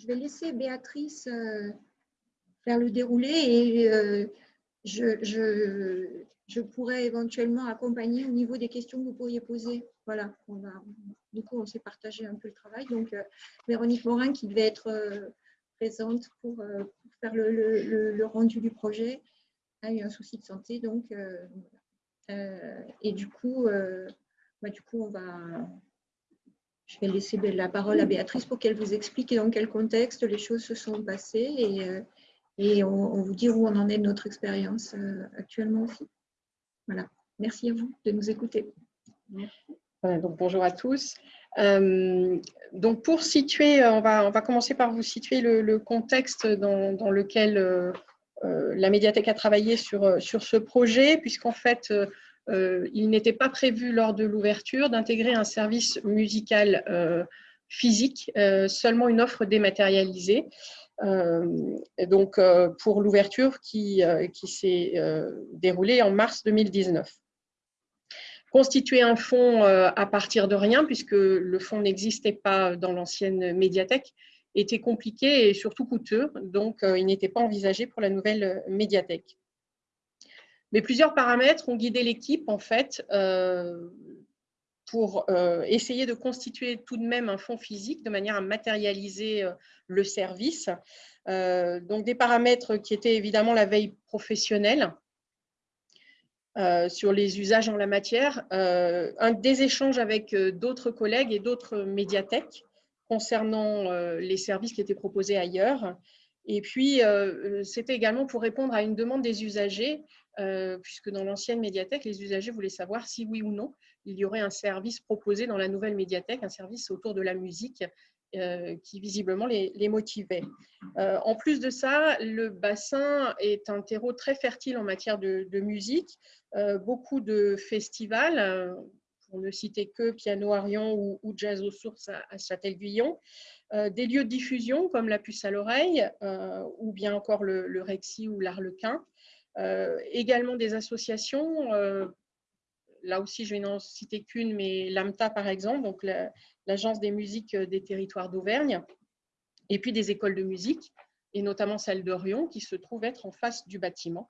je vais laisser Béatrice faire le déroulé et je, je, pourrais éventuellement accompagner au niveau des questions que vous pourriez poser. Voilà, du coup, on s'est partagé un peu le travail. Donc, Véronique Morin, qui devait être présente pour, faire le, rendu du projet, a eu un souci de santé. Donc, et du coup, bah, du coup, on va, je vais laisser la parole à Béatrice pour qu'elle vous explique dans quel contexte les choses se sont passées et, euh, et on, vous dit où on en est de notre expérience euh, actuellement aussi. Voilà. Merci à vous de nous écouter. donc bonjour à tous. Euh, donc pour situer, on va, on va commencer par vous situer le, contexte dans, dans lequel la médiathèque a travaillé sur, sur ce projet, puisqu'en fait, il n'était pas prévu lors de l'ouverture d'intégrer un service musical euh, physique, euh, seulement une offre dématérialisée. donc, pour l'ouverture qui s'est déroulée en mars 2019 constituer un fonds à partir de rien, puisque le fonds n'existait pas dans l'ancienne médiathèque, était compliqué et surtout coûteux, donc il n'était pas envisagé pour la nouvelle médiathèque. Mais plusieurs paramètres ont guidé l'équipe, en fait, euh, pour euh, essayer de constituer tout de même un fonds physique de manière à matérialiser euh, le service. donc, des paramètres qui étaient évidemment la veille professionnelle, sur les usages en la matière, un, des échanges avec d'autres collègues et d'autres médiathèques concernant les services qui étaient proposés ailleurs. Et puis, c'était également pour répondre à une demande des usagers euh, puisque dans l'ancienne médiathèque, les usagers voulaient savoir si oui ou non il y aurait un service proposé dans la nouvelle médiathèque, un service autour de la musique euh, qui visiblement les, motivait. Euh, en plus de ça, le bassin est un terreau très fertile en matière de, musique, beaucoup de festivals, pour ne citer que Piano Arion ou, Jazz aux sources à, Châtel-Guyon, des lieux de diffusion comme la puce à l'oreille ou bien encore le, Rexy ou l'Arlequin, euh, également des associations, euh, là aussi je vais n'en citer qu'une, mais l'AMTA par exemple, donc l'Agence des musiques des territoires d'Auvergne, et puis des écoles de musique, et notamment celle d'Orion, qui se trouve être en face du bâtiment,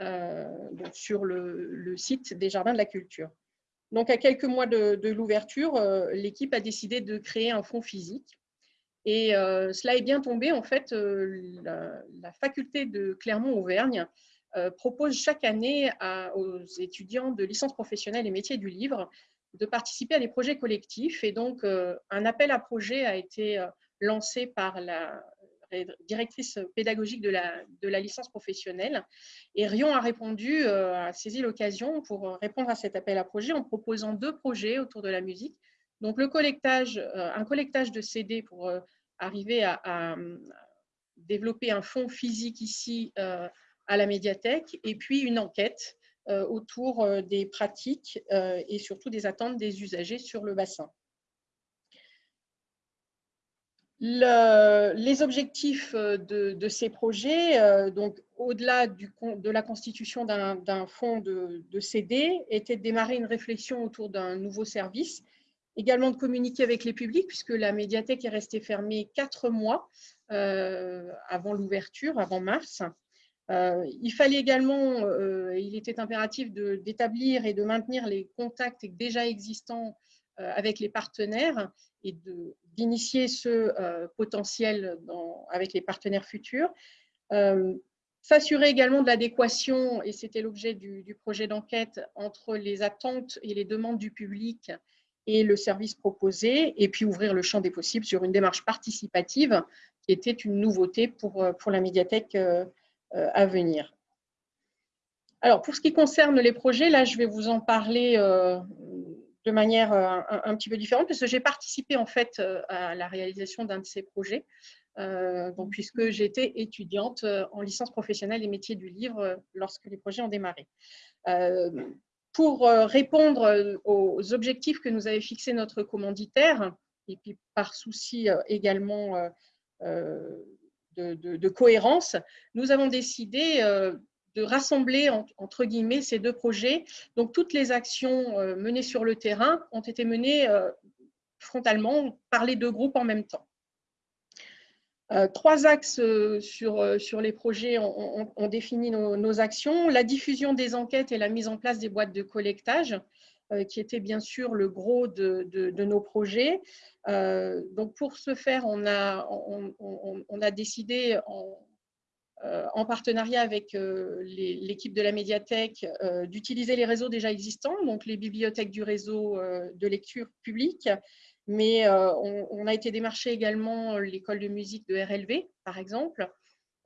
euh, sur le, site des Jardins de la Culture. Donc, à quelques mois de, l'ouverture, l'équipe a décidé de créer un fonds physique. Et cela est bien tombé, en fait, la, la faculté de Clermont-Auvergne euh, propose chaque année aux étudiants de licence professionnelle et métiers du livre de participer à des projets collectifs. Et donc, euh, un appel à projet a été euh, lancé par la directrice pédagogique de la, de la licence professionnelle. Et Rion a répondu, a saisi l'occasion pour répondre à cet appel à projet en proposant deux projets autour de la musique. Donc, le collectage, un collectage de CD pour arriver à, à, développer un fonds physique ici à la médiathèque, et puis une enquête euh, autour euh, des pratiques euh, et surtout des attentes des usagers sur le bassin. Les objectifs de, ces projets, donc au-delà de la constitution d'un fonds de, de, CD, étaient de démarrer une réflexion autour d'un nouveau service, également de communiquer avec les publics, puisque la médiathèque est restée fermée quatre mois avant l'ouverture, avant mars, euh, il fallait également, euh, il était impératif d'établir et de maintenir les contacts déjà existants euh, avec les partenaires et d'initier ce potentiel avec les partenaires futurs. S'assurer également de l'adéquation, et c'était l'objet du, du, projet d'enquête, entre les attentes et les demandes du public et le service proposé, et puis ouvrir le champ des possibles sur une démarche participative qui était une nouveauté pour, pour la médiathèque euh, à venir. Alors, pour ce qui concerne les projets, là, je vais vous en parler euh, de manière euh, un, petit peu différente, parce que j'ai participé en fait à la réalisation d'un de ces projets, donc, puisque j'étais étudiante en licence professionnelle et métiers du livre lorsque les projets ont démarré. pour répondre aux objectifs que nous avait fixés notre commanditaire, et puis par souci également de, cohérence, nous avons décidé euh, de rassembler entre guillemets ces deux projets. Donc toutes les actions euh, menées sur le terrain ont été menées euh, frontalement par les deux groupes en même temps. trois axes sur, sur les projets ont, défini nos, actions. La diffusion des enquêtes et la mise en place des boîtes de collectage, qui était bien sûr le gros de, de, nos projets. donc pour ce faire, on a, on, on a décidé en, euh, en partenariat avec euh, l'équipe de la médiathèque, euh, d'utiliser les réseaux déjà existants, donc les bibliothèques du réseau de lecture publique, mais on, a été démarché également l'école de musique de RLV, par exemple,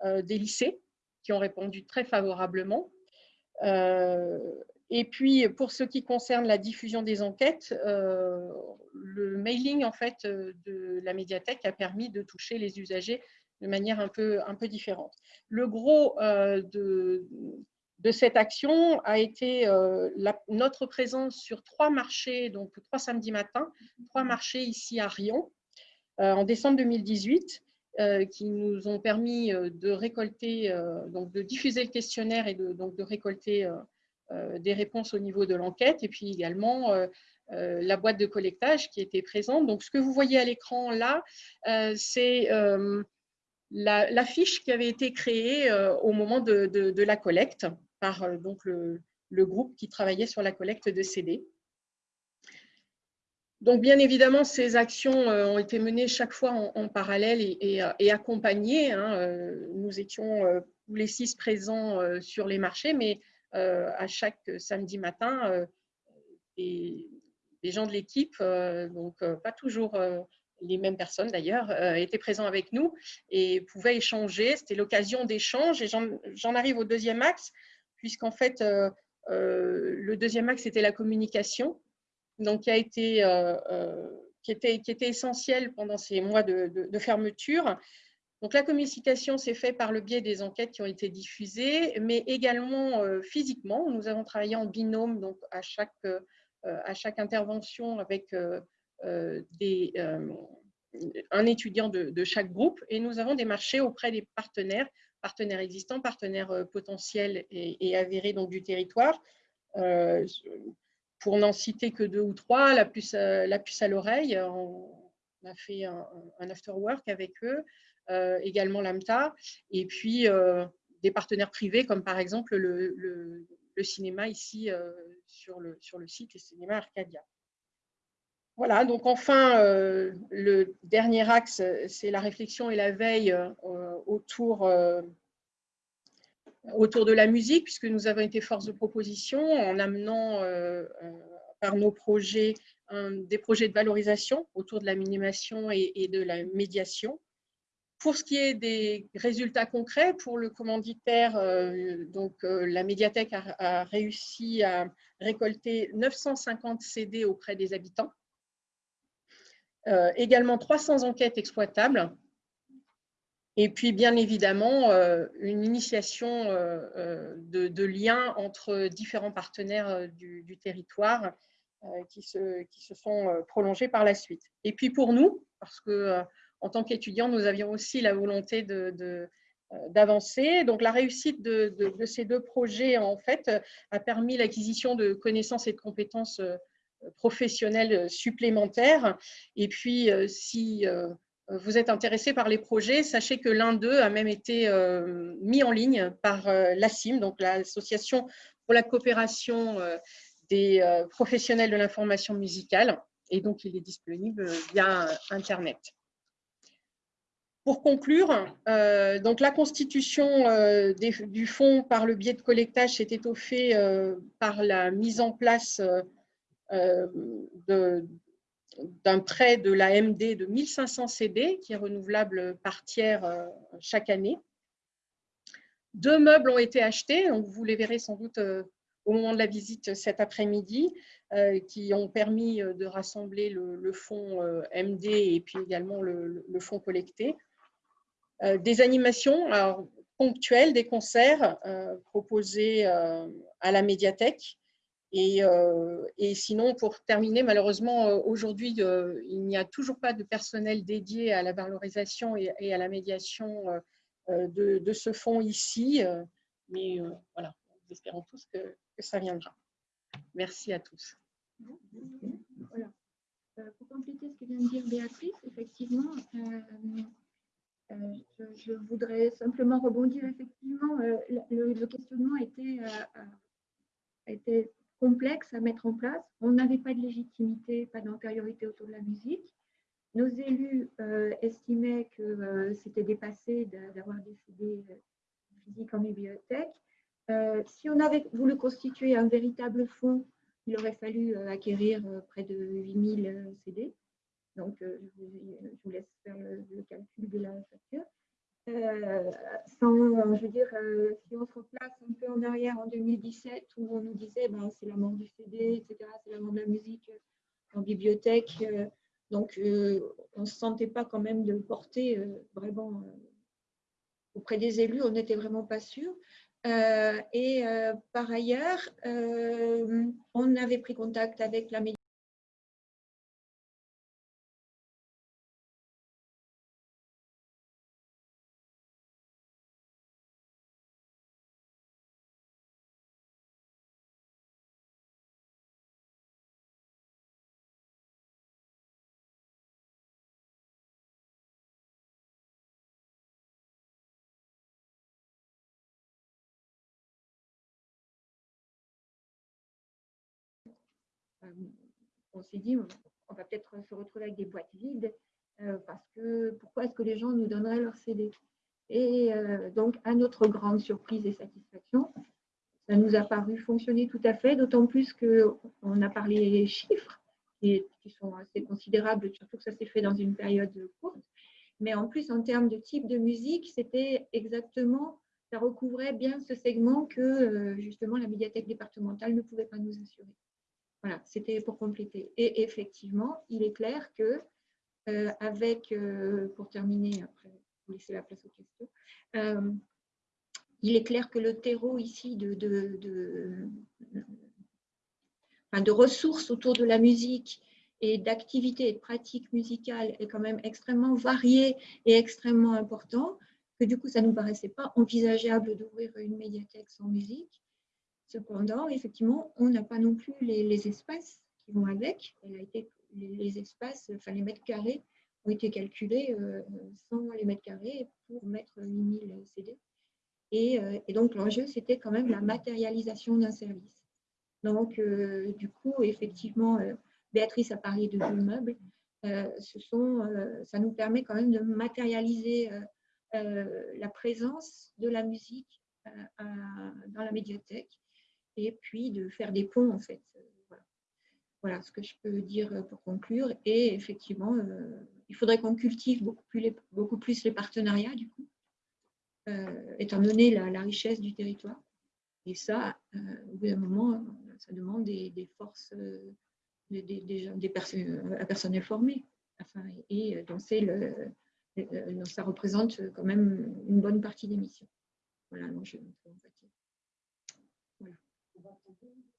des lycées qui ont répondu très favorablement. et puis, pour ce qui concerne la diffusion des enquêtes, le mailing en fait, de la médiathèque a permis de toucher les usagers de manière un peu, un peu différente. Le gros euh, de, de, cette action a été euh, notre présence sur trois marchés, donc trois samedis matins, trois marchés ici à Rion, euh, en décembre 2018, qui nous ont permis de récolter, donc de diffuser le questionnaire et de, donc de récolter des réponses au niveau de l'enquête, et puis également la boîte de collectage qui était présente. Donc, ce que vous voyez à l'écran là, c'est la, fiche qui avait été créée euh, au moment de, la collecte par euh, donc le, groupe qui travaillait sur la collecte de CD. Donc, bien évidemment, ces actions euh, ont été menées chaque fois en, parallèle et, accompagnées. Hein, nous étions tous les six présents sur les marchés, mais à chaque samedi matin, des, gens de l'équipe, donc pas toujours les mêmes personnes d'ailleurs, euh, étaient présents avec nous et pouvaient échanger. C'était l'occasion d'échange. Et j'en arrive au deuxième axe, puisqu'en fait, euh, euh, le deuxième axe, c'était la communication, donc qui, a été, qui, était, qui était essentielle pendant ces mois de, fermeture. Donc, la communication s'est faite par le biais des enquêtes qui ont été diffusées, mais également physiquement. Nous avons travaillé en binôme, donc à chaque, à chaque intervention avec des, euh, un étudiant de, chaque groupe et nous avons démarché auprès des partenaires, partenaires existants, partenaires euh, potentiels et, avérés donc, du territoire. pour n'en citer que deux ou trois, la puce, la puce à l'oreille, on, a fait un, after work avec eux, également l'AMTA, et puis des partenaires privés comme par exemple le, le, le cinéma ici sur, le, sur le site, le cinéma Arcadia. Voilà, donc enfin, euh, le dernier axe, c'est la réflexion et la veille euh, autour, euh, autour de la musique, puisque nous avons été force de proposition en amenant par nos projets des projets de valorisation autour de la minimation et, de la médiation. Pour ce qui est des résultats concrets, pour le commanditaire, donc, la médiathèque a réussi à récolter 950 CD auprès des habitants euh, également 300 enquêtes exploitables. Et puis, bien évidemment, euh, une initiation euh, de, liens entre différents partenaires du, territoire qui se, qui, se, sont prolongés par la suite. Et puis pour nous, parce que en tant qu'étudiants, nous avions aussi la volonté de, d'avancer. Donc, la réussite de, de, ces deux projets, en fait, a permis l'acquisition de connaissances et de compétences professionnels supplémentaires. Et puis, euh, si euh, vous êtes intéressé par les projets, sachez que l'un d'eux a même été euh, mis en ligne par l'ACIM, donc l'Association pour la coopération des professionnels de l'information musicale. Et donc, il est disponible via Internet. Pour conclure, donc la constitution du fonds par le biais de collectage s'est étoffée par la mise en place euh, d'un prêt de la MD de 1500 CD qui est renouvelable par tiers euh, chaque année. Deux meubles ont été achetés, vous les verrez sans doute euh, au moment de la visite cet après-midi, qui ont permis de rassembler le, fonds MD et puis également le, fonds collecté. des animations ponctuelles, des concerts proposés à la médiathèque euh, et, sinon, pour terminer, malheureusement, euh, aujourd'hui, euh, il n'y a toujours pas de personnel dédié à la valorisation et, à la médiation de, ce fonds ici. Mais voilà, nous espérons tous que, ça viendra. Merci à tous. Pour compléter ce que vient de dire Béatrice, effectivement, je, voudrais simplement rebondir effectivement. le, questionnement était, était complexe à mettre en place. On n'avait pas de légitimité, pas d'antériorité autour de la musique. Nos élus euh, estimaient que euh, c'était dépassé d'avoir des CD euh, physiques en bibliothèque. si on avait voulu constituer un véritable fonds, il aurait fallu acquérir près de 8000 CD. Donc, je vous laisse faire le, calcul de la facture. sans, je veux dire, si on se replace un peu en arrière en 2017, où on nous disait ben, c'est la mort du CD, etc., c'est la mort de la musique en bibliothèque, donc, euh, on ne se sentait pas quand même de porter euh, vraiment euh, auprès des élus, on n'était vraiment pas sûr. et par ailleurs, on avait pris contact avec la Euh, on s'est dit, on va peut-être se retrouver avec des boîtes vides, euh, parce que pourquoi est-ce que les gens nous donneraient leur CD Et euh, donc, à notre grande surprise et satisfaction, ça nous a paru fonctionner tout à fait, d'autant plus qu'on a parlé des chiffres, qui, sont assez considérables, surtout que ça s'est fait dans une période courte. Mais en plus, en termes de type de musique, c'était exactement, ça recouvrait bien ce segment que justement la médiathèque départementale ne pouvait pas nous assurer. Voilà, c'était pour compléter. Et effectivement, il est clair que, euh, avec, euh, pour terminer, après, vous laisser la place aux questions, euh, il est clair que le terreau ici de, de, de, ressources autour de la musique et d'activités et de pratiques musicales est quand même extrêmement varié et extrêmement important, que du coup, ça ne nous paraissait pas envisageable d'ouvrir une médiathèque sans musique. Cependant, effectivement, on n'a pas non plus les, espaces qui vont avec. Été, les, espaces, enfin les mètres carrés ont été calculés euh, sans les mètres carrés pour mettre 8000 CD. Et, euh, et donc, l'enjeu, c'était quand même la matérialisation d'un service. Donc, euh, du coup, effectivement, Béatrice a parlé de deux meubles. ça nous permet quand même de matérialiser la présence de la musique dans la médiathèque et puis de faire des ponts en fait. Voilà. ce que je peux dire pour conclure. Et effectivement, euh, il faudrait qu'on cultive beaucoup plus, les, partenariats du coup, euh, étant donné la, richesse du territoire. Et ça, euh, au bout d'un moment, ça demande des, forces, des, des, des personnes, un personnel formé. Enfin, et donc, le, ça représente quand même une bonne partie des missions. Voilà, donc je, כבר טובים.